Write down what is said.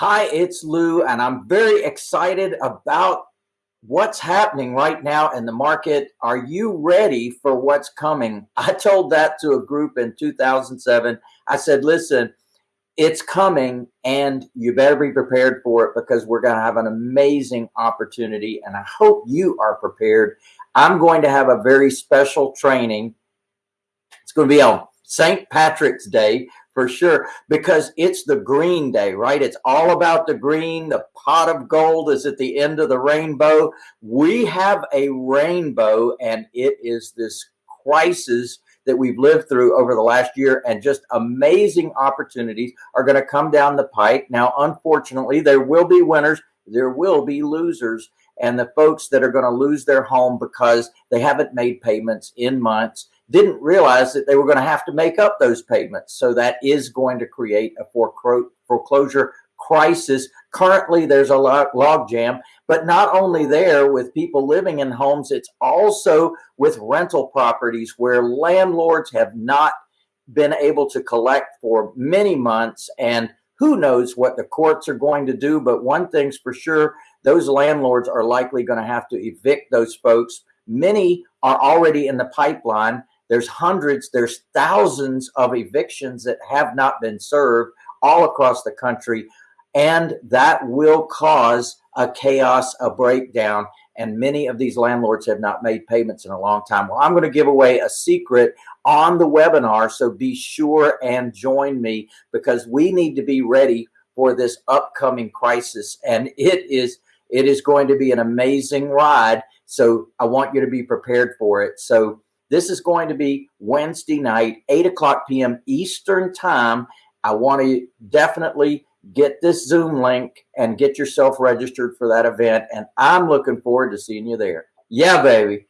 Hi, it's Lou, and I'm very excited about what's happening right now in the market. Are you ready for what's coming? I told that to a group in 2007. I said, listen, it's coming and you better be prepared for it because we're going to have an amazing opportunity and I hope you are prepared. I'm going to have a very special training. It's going to be on St. Patrick's Day for sure because it's the green day, right? It's all about the green. The pot of gold is at the end of the rainbow. We have a rainbow and it is this crisis that we've lived through over the last year and just amazing opportunities are going to come down the pike. Now, unfortunately, there will be winners. There will be losers and the folks that are going to lose their home because they haven't made payments in months didn't realize that they were going to have to make up those payments. So that is going to create a foreclosure crisis. Currently, there's a log jam, but not only there with people living in homes, it's also with rental properties where landlords have not been able to collect for many months. And who knows what the courts are going to do. But one thing's for sure, those landlords are likely going to have to evict those folks. Many are already in the pipeline there's hundreds, there's thousands of evictions that have not been served all across the country. And that will cause a chaos, a breakdown. And many of these landlords have not made payments in a long time. Well, I'm going to give away a secret on the webinar. So be sure and join me because we need to be ready for this upcoming crisis. And it is, it is going to be an amazing ride. So I want you to be prepared for it. So this is going to be Wednesday night, 8 o'clock p.m. Eastern time. I want to definitely get this Zoom link and get yourself registered for that event. And I'm looking forward to seeing you there. Yeah, baby.